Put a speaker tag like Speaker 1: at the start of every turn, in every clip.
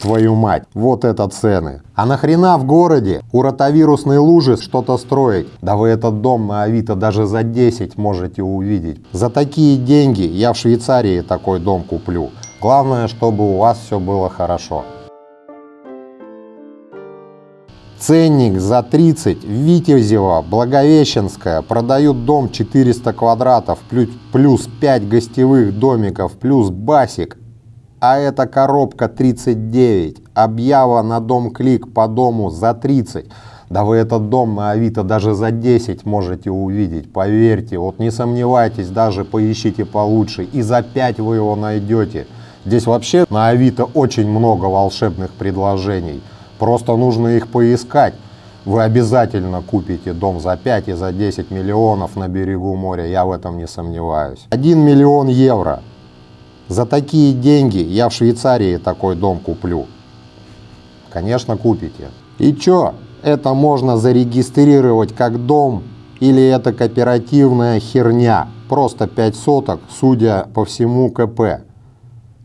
Speaker 1: Твою мать, вот это цены. А нахрена в городе у ротовирусной лужи что-то строить? Да вы этот дом на Авито даже за 10 можете увидеть. За такие деньги я в Швейцарии такой дом куплю. Главное, чтобы у вас все было хорошо. Ценник за 30, Витязева, Благовещенская, продают дом 400 квадратов, плюс, плюс 5 гостевых домиков, плюс басик. А эта коробка 39, объява на дом клик по дому за 30. Да вы этот дом на Авито даже за 10 можете увидеть, поверьте, вот не сомневайтесь, даже поищите получше, и за 5 вы его найдете. Здесь вообще на Авито очень много волшебных предложений. Просто нужно их поискать. Вы обязательно купите дом за 5 и за 10 миллионов на берегу моря, я в этом не сомневаюсь. 1 миллион евро. За такие деньги я в Швейцарии такой дом куплю. Конечно, купите. И чё, это можно зарегистрировать как дом или это кооперативная херня? Просто 5 соток, судя по всему КП.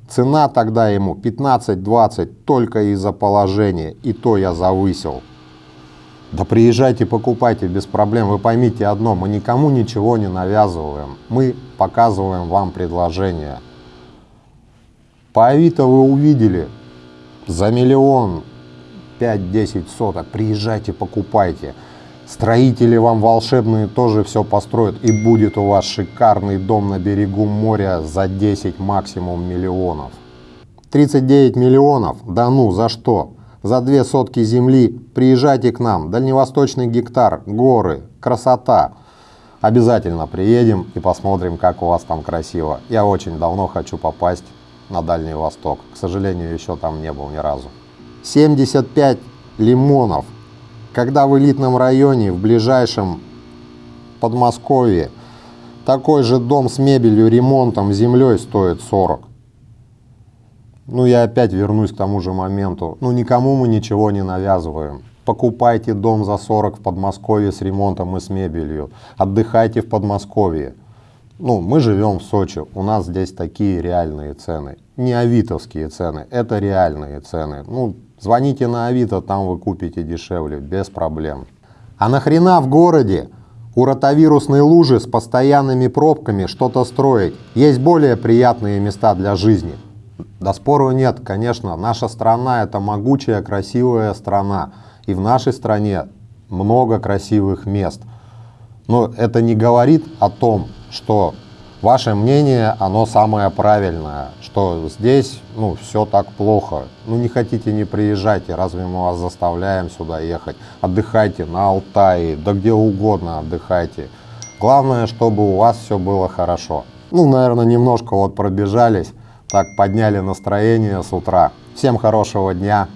Speaker 1: Цена тогда ему 15-20 только из-за положения, и то я завысил. Да приезжайте, покупайте без проблем. Вы поймите одно, мы никому ничего не навязываем. Мы показываем вам предложение. По Авито вы увидели за миллион 5-10 соток. Приезжайте, покупайте. Строители вам волшебные тоже все построят, и будет у вас шикарный дом на берегу моря за 10 максимум миллионов. 39 миллионов? Да ну, за что? За две сотки земли приезжайте к нам, дальневосточный гектар, горы, красота. Обязательно приедем и посмотрим, как у вас там красиво. Я очень давно хочу попасть на Дальний Восток. К сожалению, еще там не был ни разу. 75 лимонов когда в элитном районе, в ближайшем Подмосковье, такой же дом с мебелью, ремонтом, землей стоит 40. Ну, я опять вернусь к тому же моменту. Ну, никому мы ничего не навязываем. Покупайте дом за 40 в Подмосковье с ремонтом и с мебелью. Отдыхайте в Подмосковье. Ну, мы живем в Сочи, у нас здесь такие реальные цены. Не авитовские цены, это реальные цены. Ну, Звоните на Авито, там вы купите дешевле, без проблем. А нахрена в городе у ротовирусной лужи с постоянными пробками что-то строить? Есть более приятные места для жизни. Да спору нет, конечно, наша страна это могучая, красивая страна. И в нашей стране много красивых мест. Но это не говорит о том, что ваше мнение, оно самое правильное, что здесь, ну, все так плохо. Ну, не хотите, не приезжайте, разве мы вас заставляем сюда ехать? Отдыхайте на Алтае, да где угодно отдыхайте. Главное, чтобы у вас все было хорошо. Ну, наверное, немножко вот пробежались, так подняли настроение с утра. Всем хорошего дня,